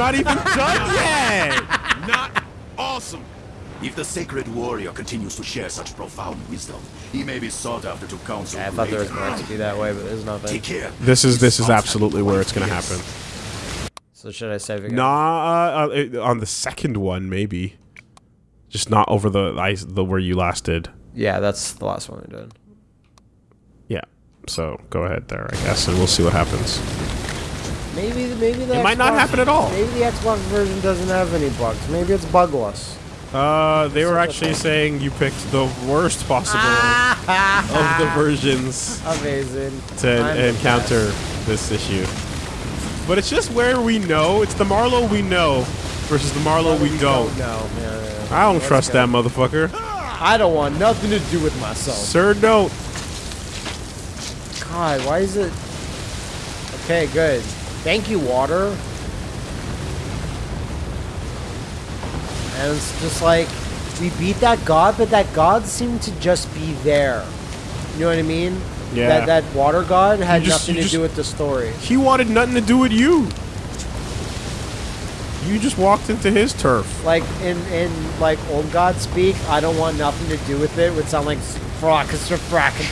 awesome. You're not even done yet. Not awesome. If the sacred warrior continues to share such profound wisdom, he may be sought after to counsel. Yeah, I thought there was going to be that way, but there's nothing. Take care. This is this is absolutely where it's gonna happen. So should I save again? Nah, uh, uh, on the second one maybe, just not over the ice the where you last did. Yeah, that's the last one we did. Yeah. So go ahead there, I guess, and we'll see what happens. Maybe, maybe the It might not happen at all. Maybe the Xbox version doesn't have any bugs. Maybe it's bugless. Uh, they were actually saying you picked the worst possible of the versions Amazing. to I'm encounter this issue. But it's just where we know. It's the Marlow we know versus the Marlow we don't. know. yeah, yeah. I don't Let's trust go. that motherfucker. I don't want nothing to do with myself. Sir, don't. God, why is it? Okay, good. Thank you, water. And it's just like we beat that god, but that god seemed to just be there. You know what I mean? Yeah. That that water god had just- nothing to just- do with the story. He wanted nothing to do with you. You just walked into his turf. Like in in like old god speak, I don't want nothing to do with it. Would sound like fracas or fracas.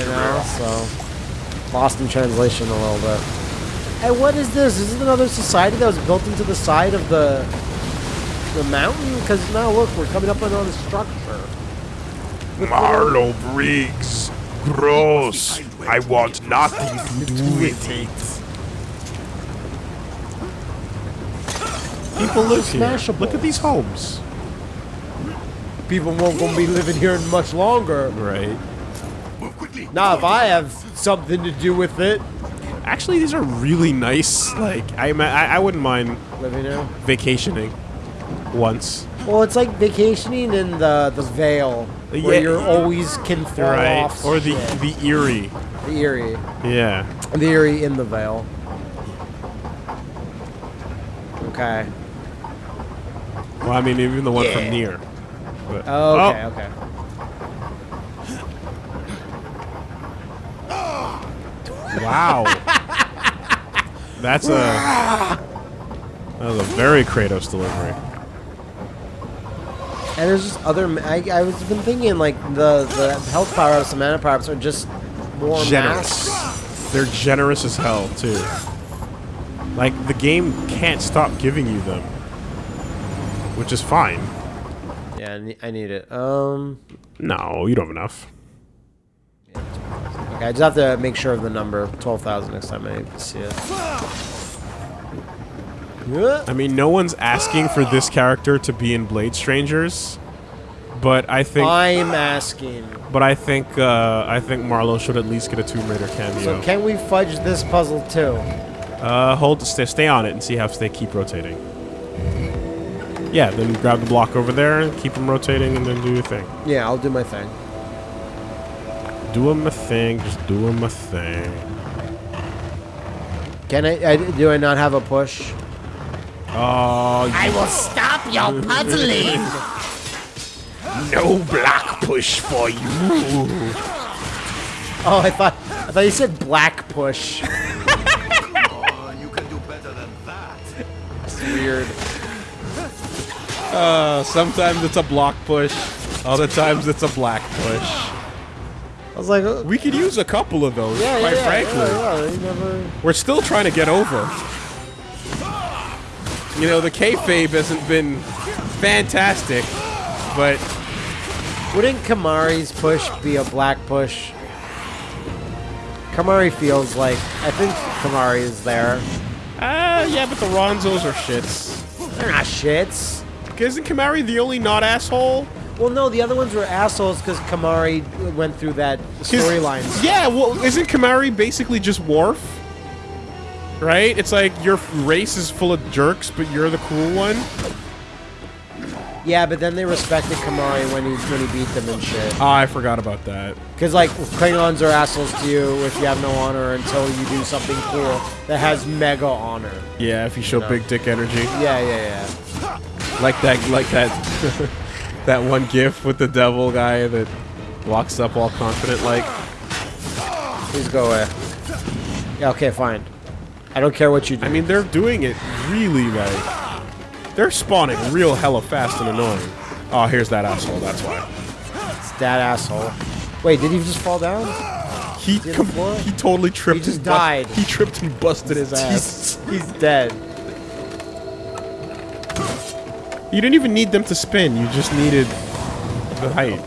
You know, so lost in translation a little bit. And what is this? Is this another society that was built into the side of the the mountain? Because now look, we're coming up on another structure. Marlow Briggs. Gross. I want nothing to do with it. People live here. Smashable. Look at these homes. People won't gonna be living here much longer. Right. Move. Now, if I have something to do with it, Actually, these are really nice. Like, I, I, I wouldn't mind living vacationing once. Well, it's like vacationing in the the Vale, where Yeah. you're always can fall Right. off. Or the shit. the Eyrie. the Eyrie, Yeah. the Eyrie in the Vale. Okay. Well, I mean, even the one Yeah. from near. But, Oh, okay, oh. okay. Wow. That's a that was a very Kratos delivery. And there's just other. I, I was been thinking like the the health power ups, the mana power ups are just more Generous. mass. They're generous as hell too. Like the game can't stop giving you them, which is fine. Yeah, I need it. Um. No, you don't have enough. I just have to make sure of the number twelve thousand next time I see it. I mean, no one's asking for this character to be in Blade Strangers, but I think, I'm asking. but I think, uh, I think Marlow should at least get a Tomb Raider cameo. So can we fudge this puzzle too? Uh, hold, stay, stay on it and see how they keep rotating. Yeah, then grab the block over there and keep them rotating, and then do your thing. Yeah, I'll do my thing. Do my thing, just doing my thing. Can I, I? Do I not have a push? Oh, I will stop your puzzling. No black push for you. Oh, I thought I thought you said black push. Oh, you can do better than that. It's Weird. uh, sometimes it's a block push, other times it's a black push. I was like, uh, We could use a couple of those, yeah, quite yeah, frankly. yeah, never. We're still trying to get over. You know, the kayfabe hasn't been fantastic, but Wouldn't Kamari's push be a black push? Kamari feels like I think Kamari is there. uh, yeah, but the Ronzos are shits. They're not shits. Isn't Kamari the only not asshole? Well, no, the other ones were assholes because Kamari went through that storyline. Yeah, well, isn't Kamari basically just Worf? Right? It's like your race is full of jerks, but you're the cool one. Yeah, but then they respected Kamari when he when he beat them and shit. Oh, I forgot about that. Because like Klingons are assholes to you if you have no honor until you do something cool that has mega honor. Yeah, if you show No. big dick energy, Yeah, yeah, yeah. like that, like that, that one GIF with the devil guy that walks up all confident, like. Please go away. Yeah, okay, fine. I don't care what you do. I mean, they're doing it really like they're spawning real hella fast and annoying. Oh, here's that asshole. That's why it's that asshole. Wait, did he just fall down? he he totally tripped. He just died. He tripped and busted his ass. He's, he's dead. You didn't even need them to spin. You just needed the height.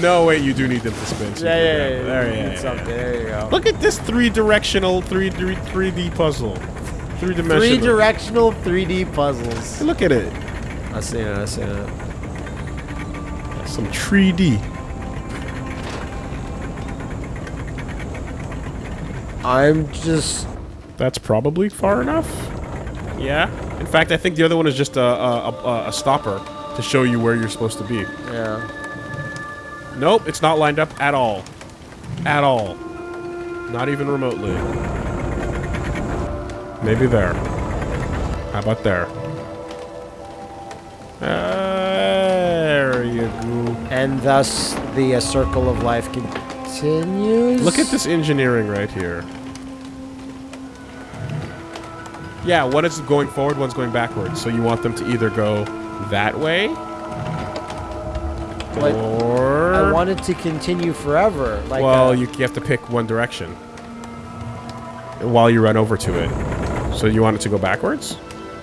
No, wait, you do need them to spin. so you Yeah, yeah, yeah. There, you yeah, yeah, yeah. There you go. Look at this three-directional, three, three, 3D puzzle. Three-dimensional. Three directional 3D puzzles. Look at it. I see it. I see it. Some 3D. I'm just. That's probably far enough. Yeah. In fact, I think the other one is just a, a, a, a stopper to show you where you're supposed to be. Yeah. Nope, it's not lined up at all. At all. Not even remotely. Maybe there. How about there? There you go. And thus the uh, circle of life continues. Look at this engineering right here. Yeah, one is going forward, one's going backwards. So you want them to either go that way Like, or I want it to continue forever. Like, well, uh, you, you have to pick one direction while you run over to it. So you want it to go backwards?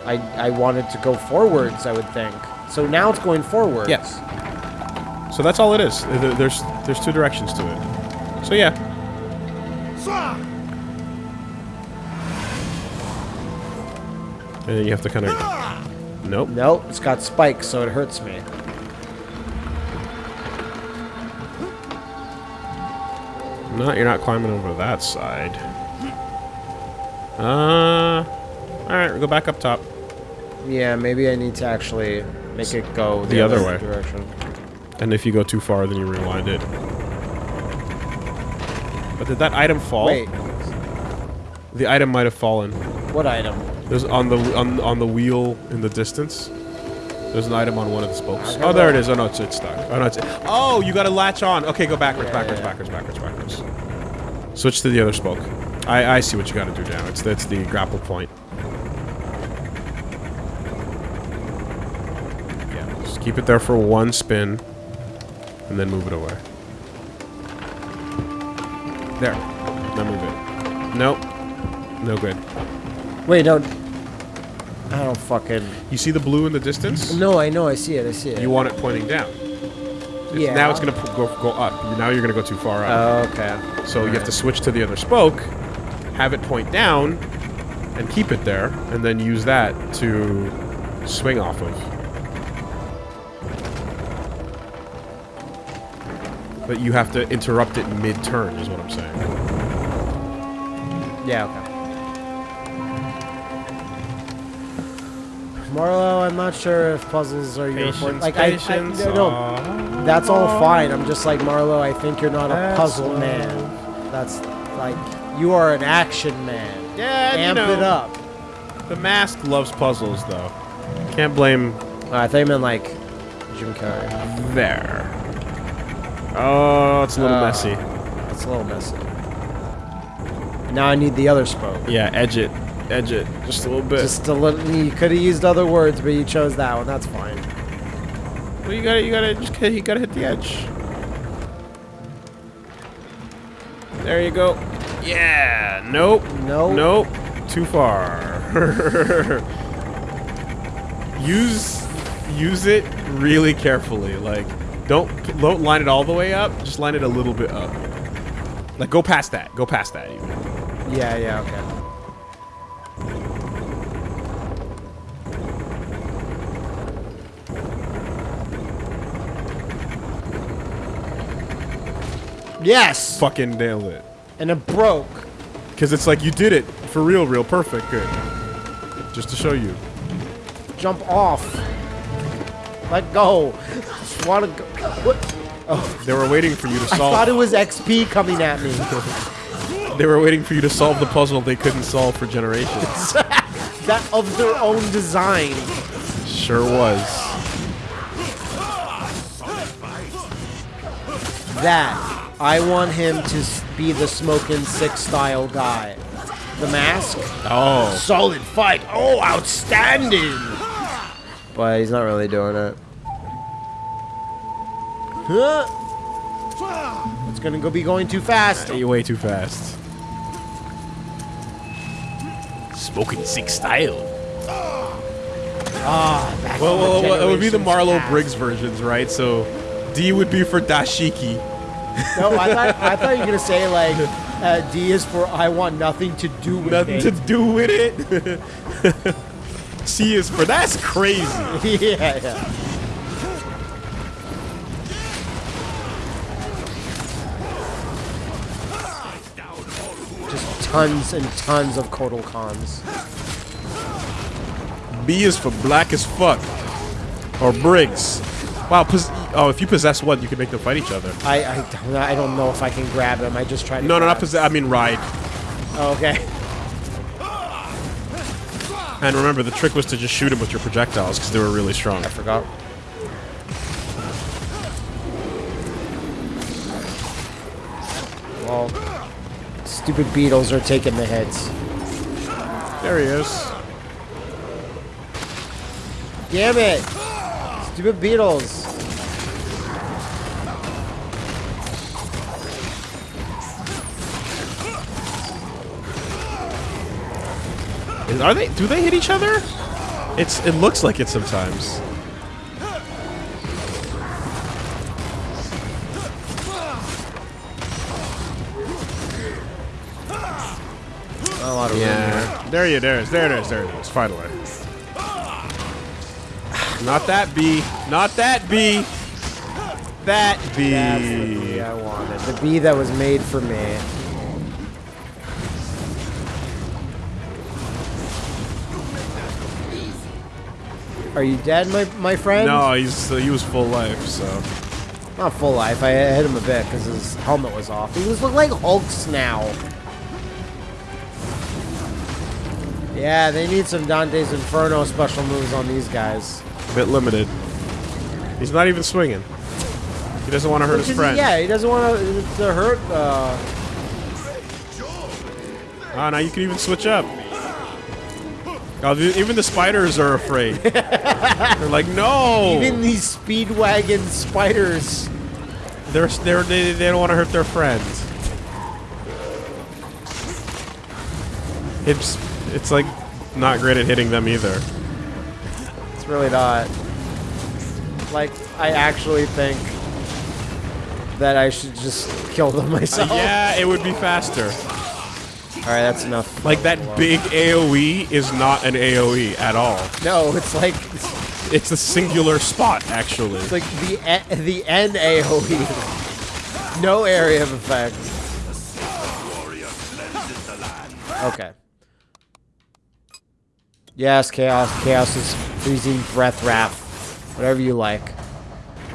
I I want it to go forwards. I would think. So now it's going forwards. Yes. So that's all it is. There's there's two directions to it. So yeah. And then you have to kind of. Nope. Nope. It's got spikes, so it hurts me. No, you're not climbing over that side. Uh. All right, we go back up top. Yeah, maybe I need to actually make it go the, The other way. direction. And if you go too far, then you rewind it. But did that item fall? Wait, The item might have fallen. what item? There's on the on, on the wheel in the distance. There's an item on one of the spokes. Oh, there it is. Oh no, it's, it's stuck. Oh no, it's. Oh, you got to latch on. Okay, go backwards, backwards, backwards, backwards, backwards. Switch to the other spoke. I I see what you got to do now. It's that's the grapple point. Yeah, just keep it there for one spin, and then move it away. There. Now move it. Nope. No good. Wait, no. I don't fucking. You see the blue in the distance? No, I know. I see it. I see it. You want it pointing down. It's- Yeah. Now it's gonna go go up. Now you're gonna go too far up. Oh, okay. so you have to switch to the other spoke, have it point down, and keep it there, and then use that to swing off of. But you have to interrupt it mid-turn, is what I'm saying. Yeah. Okay. Marlow, I'm not sure if puzzles are your forte. Like I, I no, no, that's all fine. I'm just like Marlow. I think you're not a puzzle man. That's like you are an action man. Yeah, you Amp know, it up. The mask loves puzzles, though. Can't blame I thought you meant like Jim Carrey. there. Oh, it's a little Uh, messy. It's a little messy. Now I need the other spoke. Yeah, edge it. Edge it. Just a little bit. Just a little. You could have used other words, but you chose that one. That's fine. well, you gotta, you gotta, just hit- you gotta hit the edge. There you go. Yeah. Nope. Nope. Nope. Too far. use, use it really carefully. Like, don't, don't line it all the way up. Just line it a little bit up. Like, go past that. Go past that. Even. Yeah. Yeah. Okay. Yes. Fucking nailed it. And it broke. Because it's like you did it for real, real perfect. Good. Just to show you. Jump off. Let go. Just want to go. What? Oh. They were waiting for you to solve. I thought it was XP coming at me. They were waiting for you to solve the puzzle they couldn't solve for generations. that of their own design. sure was. That I want him to be the smoking six style guy. the mask. Oh. Solid fight. Oh, outstanding. But he's not really doing it. Huh? It's gonna go be going too fast. You're way too fast. Smoking six style. Ah, back Well, well, well, it would be the generations Marlow. Briggs versions, right? So D would be for dashiki. No, I thought I thought you were gonna say like uh, D is for I want nothing to do with Nothing it. to do with it. C is for that's crazy. yeah, yeah. Just tons and tons of Kotal Khans. B is for black as fuck. Or Briggs. Wow, oh, if you possess one, you can make them fight each other. I I don't, I don't know if I can grab him. I just tried to. No, no, not possess. I mean ride. Oh, okay. And remember, the trick was to just shoot him with your projectiles because they were really strong. I forgot. Well, stupid beetles are taking the hits. There he is. Damn it! Stupid beetles. Is- Are they? Do they hit each other? It's. It looks like it sometimes. A lot of room here. Yeah. There you. There it is. There it is. There it is. Finally. Not that B. Not that B. That B. That's the bee I wanted. The bee that was made for me. Are you dead, my my friend? No, he's uh, he was full life. So Not full life. I hit him a bit because his helmet was off. He was look like Hulk's now. Yeah, they need some Dante's Inferno special moves on these guys. a bit limited. He's not even swinging. He doesn't want to hurt his friend. Yeah, he doesn't want to, to hurt. Uh, Ah, now you can even switch up. Oh, even the spiders are afraid. They're like, no. even these Speedwagon spiders. They're, they're, they, they don't want to hurt their friends. It's, it's like not great at hitting them either. It's really not. Like, I actually think that I should just kill them myself. Yeah, it would be faster. All right, that's enough. Like that big AoE is not an AoE at all. No, it's like It's a singular spot, actually. it's like the e- the N AOE. No area of effect. Okay. Yes, chaos. Chaos is freezing breath wrath. Whatever you like.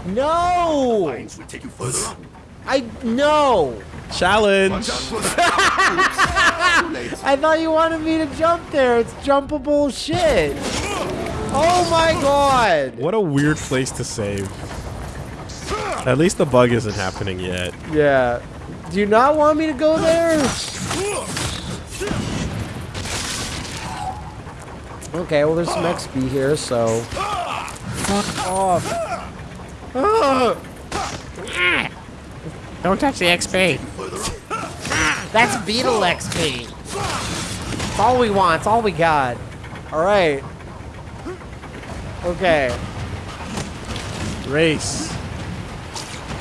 No! Lines will take you further up. I no! Challenge. I thought you wanted me to jump there. It's jumpable shit. Oh my god. What a weird place to save. At least the bug isn't happening yet. Yeah. Do you not want me to go there? Okay, well there's some XP here, so fuck off. Ah! Don't touch the XP. That's Beetle XP. It's all we want. It's all we got. All right. Okay. Race.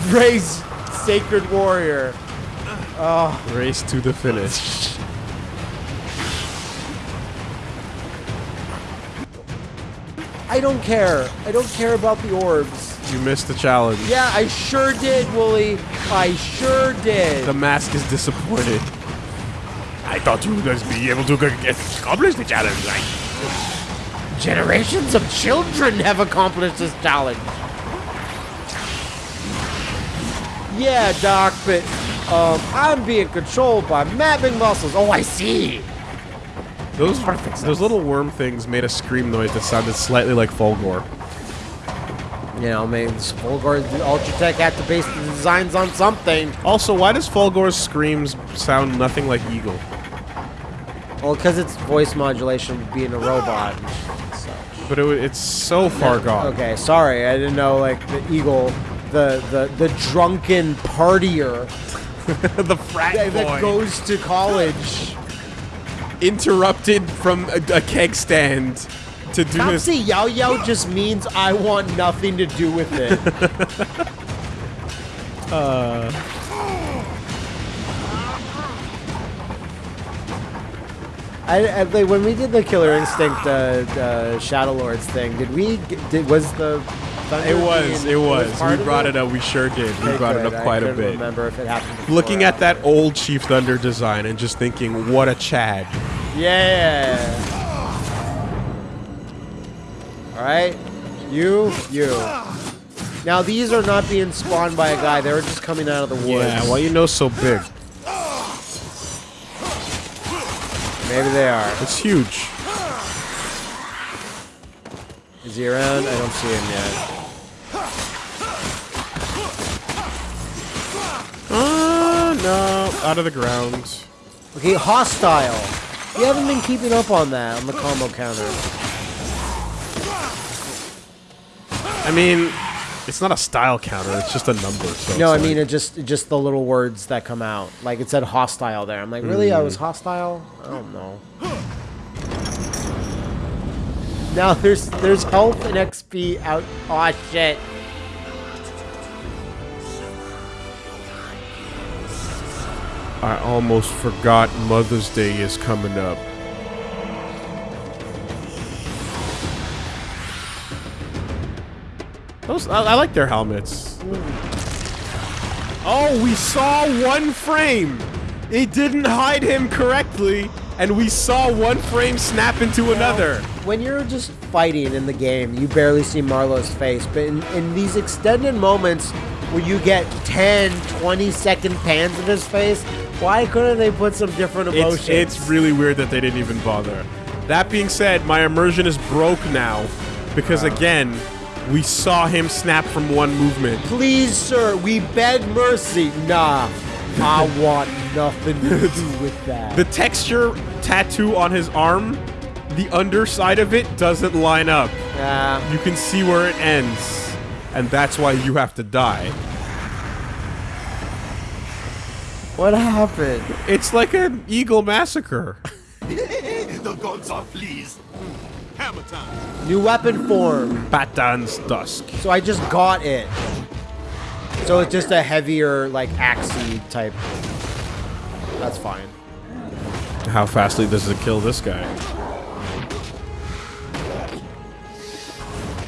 Race, Sacred Warrior. Oh. Race to the finish. I don't care. I don't care about the orbs. You missed the challenge. Yeah, I sure did, Wooly. I sure did. The mask is disappointed. I thought you would guys be able to accomplish the challenge. Like, Generations of children have accomplished this challenge. Yeah, Doc, but um, I'm being controlled by mapping muscles. Oh, I see. Those those little worm things made a scream noise that sounded slightly like Fulgor. You know, maybe Spolgor Ultratech had to base the designs on something. Also, why does Fulgor's screams sound nothing like Eagle? Well, because it's voice modulation being a robot and such. But it, it's so far gone. Okay, sorry, I didn't know like the eagle, the the the drunken partier the frat that, that goes to college. Interrupted from a, a keg stand to do this. Topsy Yao Yao just means I want nothing to do with it. I, I like when we did the Killer Instinct uh, uh, Shadow Lords thing. Did we? Did was the? Thunder It was. It was. part We brought it up. We sure did. We Okay, brought it up quite a bit. Remember if it happened. before. Looking at that old Chief Thunder design and just thinking, what a Chad. Yeah. All right, you, you. Now these are not being spawned by a guy. They were just coming out of the woods. Yeah, why you know so big? Maybe they are. It's huge. Is he around? I don't see him yet. No, out of the ground. Okay, hostile. You haven't been keeping up on that on the combo counter. I mean, it's not a style counter. It's just a number. So No, I mean like- it just just the little words that come out. Like it said hostile there. I'm like, really? I Hmm. was hostile? I don't know. Now there's there's health and XP out. Oh shit. I almost forgot Mother's Day is coming up. Those, I, I like their helmets. Oh, we saw one frame. It didn't hide him correctly, and we saw one frame snap into another. When you're just fighting in the game, you barely see Marlow's face, but in, in these extended moments where you get 10, 20 second pans of his face, why couldn't they put some different emotions? It's, it's really weird that they didn't even bother. That being said, my immersion is broke now because again, we saw him snap from one movement. Please, sir, we beg mercy. Nah, I want nothing to do with that. The texture tattoo on his arm, the underside of it doesn't line up. Nah. You can see where it ends, and that's why you have to die. What happened? It's like an eagle massacre. the gods are pleased. Hmm. Hammer time. New weapon form. Batan's Dusk. So I just got it. So it's just a heavier, like, axey type. That's fine. How fastly does it kill this guy?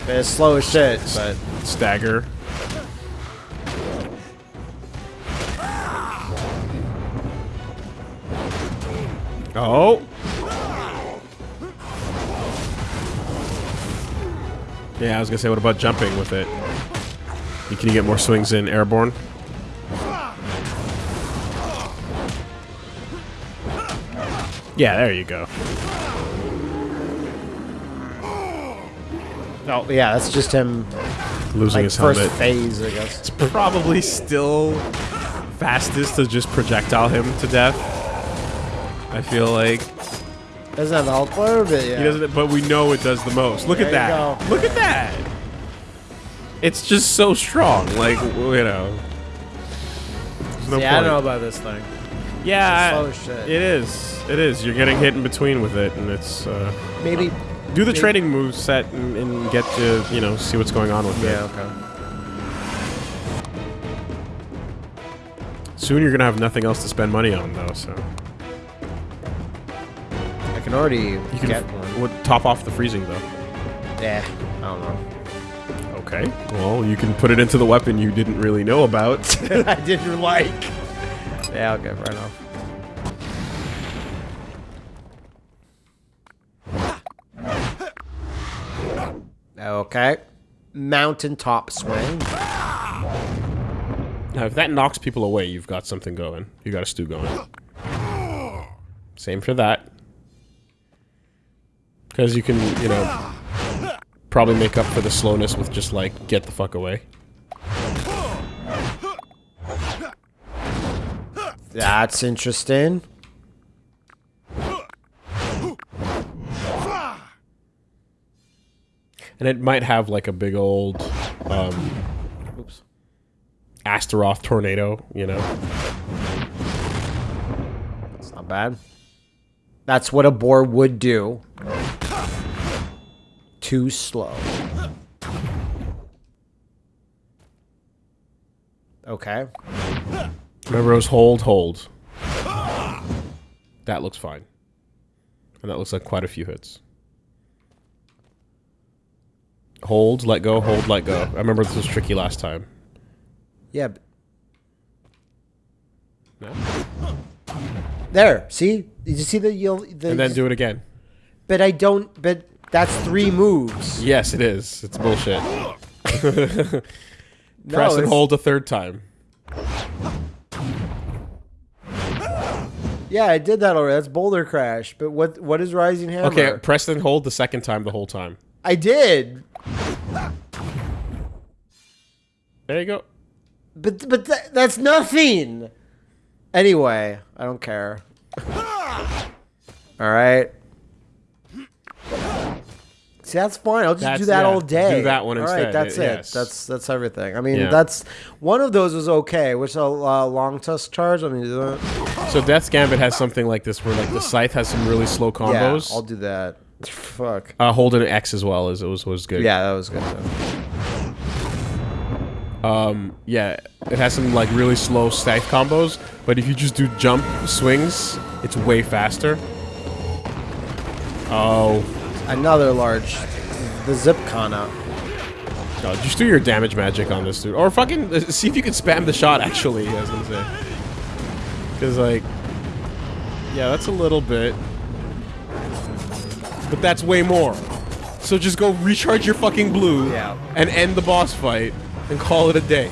It's slow as shit, but Stagger. Oh. Yeah, I was gonna say, what about jumping with it? Can you get more swings in airborne? Yeah, there you go. oh yeah, that's just him Losing like his first helmet. phase, I guess. It's probably still fastest to just projectile him to death. I feel like Doesn't have health bar, but yeah. he doesn't, but we know it does the most. Look There at you that! go. Look at that! It's just so strong. Like you know. No yeah, I don't know about this thing. Yeah, slow I- shit. it is. It is. You're getting hit in between with it, and it's. Uh, Maybe. do the Maybe- trading move set and, and get to you know see what's going on with Yeah. it. Yeah. Okay. Soon you're gonna have nothing else to spend money on though, so can already you can get one. would top off the freezing though. Yeah. I don't know. Okay. Well, you can put it into the weapon you didn't really know about. I didn't like. Yeah. Okay. Fair off. Okay. Mountaintop swing. now, if that knocks people away, you've got something going. You got a stew going. Same for that. Because you can, you know, probably make up for the slowness with just, like, get the fuck away. That's interesting. And it might have, like, a big old, um, oops, Astaroth tornado, you know? It's not bad. That's what a boar would do. Too slow. Okay. remember it was hold, hold. That looks fine, and that looks like quite a few hits. Hold, let go, hold, let go. I remember this was tricky last time. Yeah. No? There. See? Did you see the you'll the And then do it again. But I don't but that's three moves. Yes, it is. It's bullshit. No, Press and hold a third time. Yeah, I did that already. That's Boulder Crash. But what what is Rising Hammer? Okay, press and hold the second time the whole time. I did. There you go. But but th- that's nothing. Anyway, I don't care. All right. See, that's fine. I'll just That's- do that yeah, all day. do that one All right, instead, that's y- it. yes. That's that's everything. I mean, Yeah. that's one of those was okay. Which a uh, long tusk charge. I mean. So Death's Gambit has something like this where like the scythe has some really slow combos. Yeah, I'll do that. Fuck. uh, hold an X as well as it was was good. Yeah, that was good. Too. Um, yeah, it has some like really slow scythe combos, but if you just do jump swings, it's way faster. Oh, Another large. The Zip Kana. God, just do your damage magic on this dude, or fucking uh, see if you can spam the shot. Actually, I was gonna say, because like, yeah, that's a little bit, but that's way more. So just go recharge your fucking blue Yeah. and end the boss fight and call it a day,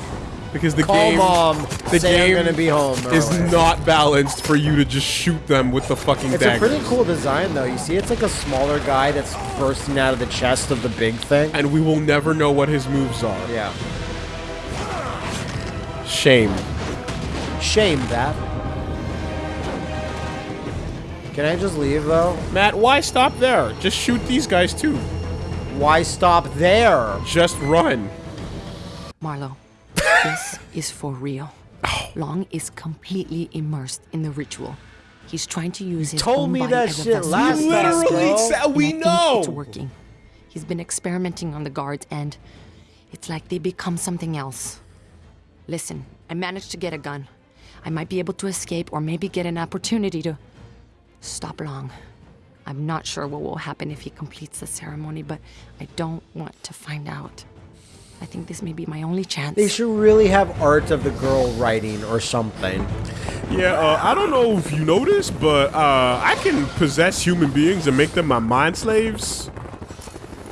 because the Call game mom. the game gonna be home. is early. not balanced for you to just shoot them with the fucking It's daggers. a pretty cool design, though. You see, it's like a smaller guy that's bursting out of the chest of the big thing. and we will never know what his moves are. Yeah. Shame. Shame that. Can I just leave, though? Matt, why stop there? Just shoot these guys too. Why stop there? Just run. Marlow, this is for real. Oh. Long is completely immersed in the ritual. He's trying to use his told own me body that as shit last You time, literally said And we think know. It's working. He's been experimenting on the guards, and it's like they become something else. Listen, I managed to get a gun. I might be able to escape or maybe get an opportunity to stop Long. I'm not sure what will happen if he completes the ceremony, but I don't want to find out. I think this may be my only chance. They should really have art of the girl writing or something. Yeah, uh, I don't know if you know this, but uh, I can possess human beings and make them my mind slaves.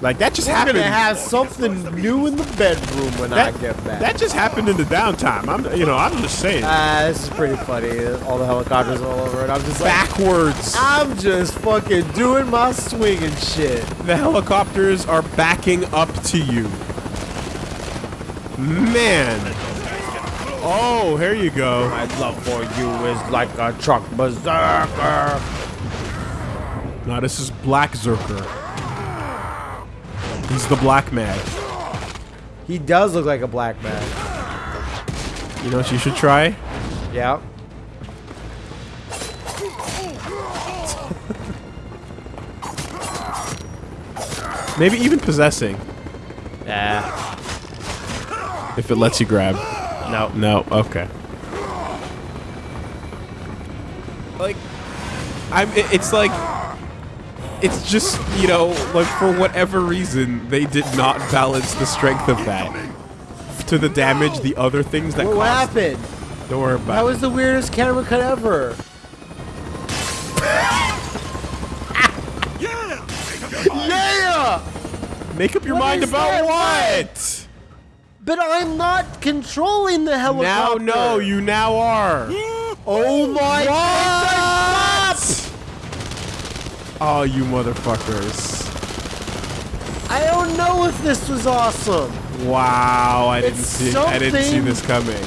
Like that just We're happened. gonna have something new in the bedroom when that, I get back. that just happened in the downtime. I'm, you know, I'm just saying. Ah, this is pretty funny. All the helicopters all over it. I'm just like, Backwards. I'm just fucking doing my swing and shit. The helicopters are backing up to you. Man. oh, here you go. My love for you is like a truck berserker. Now this is Black Zerker. He's the Black Man. He does look like a black man. You know what you should try? Yeah. Maybe even possessing. If it lets you grab. No. No, okay. Like, I'm. it- It's like, it's just you know, like for whatever reason, they did not balance the strength of that to the damage the other things that What, what caused. happened? Don't worry about That was the weirdest camera cut ever. yeah! Make up your What mind is about that? what? But I'm not controlling the helicopter. Now, no, you now are. Oh, oh my god! Oh, you motherfuckers. I don't know if this was awesome. Wow, I didn't It's see I didn't see this coming.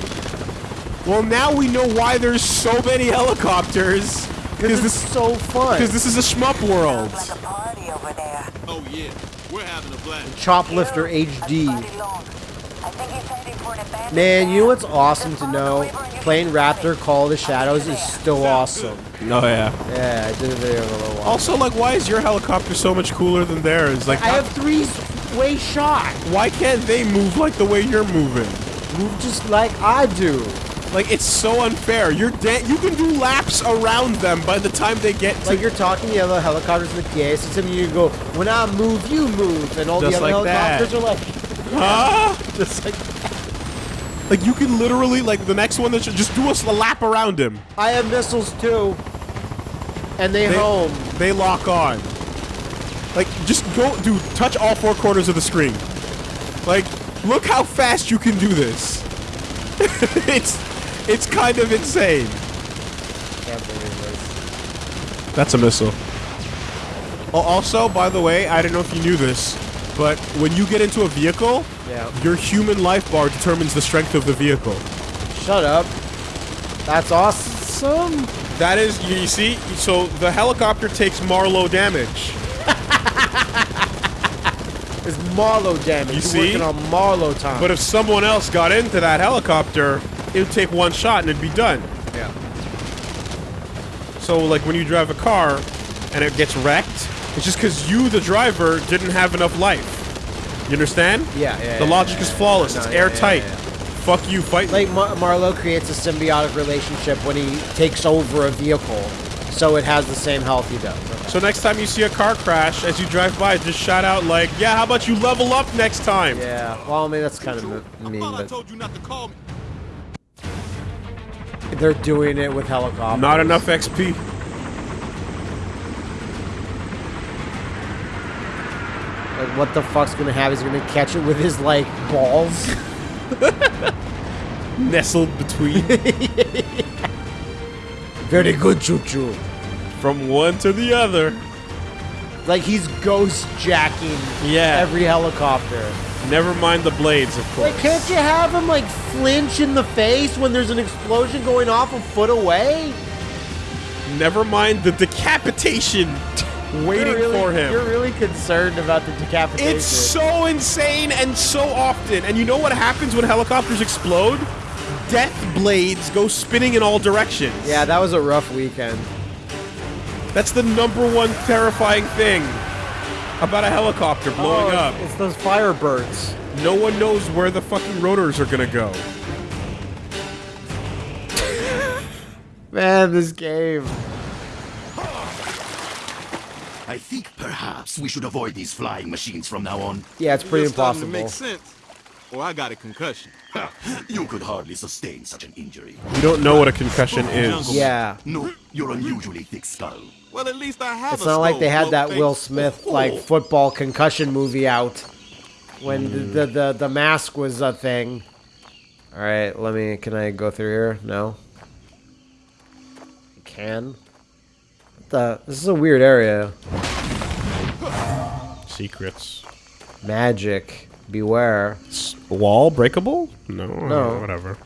Well, now we know why there's so many helicopters Because this it's so fun. because this is a shmup world. Like a party over there. Oh yeah, we're having a blast. Choplifter HD. Buddy Long. I think he's heading for an abandoned Man, you know what's awesome to know? follow the river and you Playing Raptor Call of the Shadows is still awesome. Oh yeah. Yeah, I did a video a little while. Also, like, why is your helicopter so much cooler than theirs? Like, I have three way shot. why can't they move like the way you're moving? Move just like I do. Like, it's so unfair. You're dead. you can do laps around them by the time they get to. Like you're talking the other helicopters in the PA system, and you go, "When I move, you move," and all Just the other like that. helicopters are like, huh? just like, Like, you can literally, like, the next one that should just do us a lap around him. "I have missiles too," and they, They, home. They lock on. Like, just go, dude, touch all four corners of the screen. Like, look how fast you can do this. it's, it's kind of insane. Can't believe this. That's a missile. Oh, also, by the way, I don't know if you knew this, but when you get into a vehicle, Yeah. your human life bar determines the strength of the vehicle. Shut up. That's awesome. That is, you see, so the helicopter takes Marlow damage. It's Marlow damage. You are see? working on Marlow time. But if someone else got into that helicopter, it would take one shot and it'd be done. yeah. So, like, when you drive a car and it gets wrecked, it's just because you, the driver, didn't have enough life. You understand? Yeah, yeah, The yeah, logic yeah, is flawless. No, it's yeah, yeah, airtight. yeah. Fuck you, fight. Like Mar- Marlow creates a symbiotic relationship when he takes over a vehicle, so it has the same health he does. Okay. so next time you see a car crash, as you drive by, just shout out like, "Yeah, how about you level up next time?" Yeah. Well, I mean that's kind of I mean, but told you not to call me. they're doing it with helicopters. Not enough XP. Like, what the fuck's gonna happen? He's gonna catch it with his like balls. Nestled between Very good, choo choo. from one to the other. Like he's ghost jacking Yeah. every helicopter. Never mind the blades, of course. Like, can't you have him like flinch in the face when there's an explosion going off a foot away? Never mind the decapitation waiting really- for him. You're really concerned about the decapitation. It's so insane and so often. And you know what happens when helicopters explode? Death blades go spinning in all directions. yeah, that was a rough weekend. That's the number one terrifying thing about a helicopter blowing Oh, up. It's those firebirds. No one knows where the fucking rotors are gonna go. Man, this game. I think perhaps we should avoid these flying machines from now on. Yeah, it's pretty You're starting to impossible. make sense. Or I got a concussion. You could hardly sustain such an injury. You don't know what a concussion is. Yeah. No, your unusually thick skull. Well, at least I have It's a not like they had that bloke Will. Smith oh, oh. like football concussion movie out when the, hmm. the the the mask was a thing. All right, let me. Can I go through here? No. I can. The? This is a weird area. Secrets. Magic. Beware. Wall breakable? No. No. Whatever.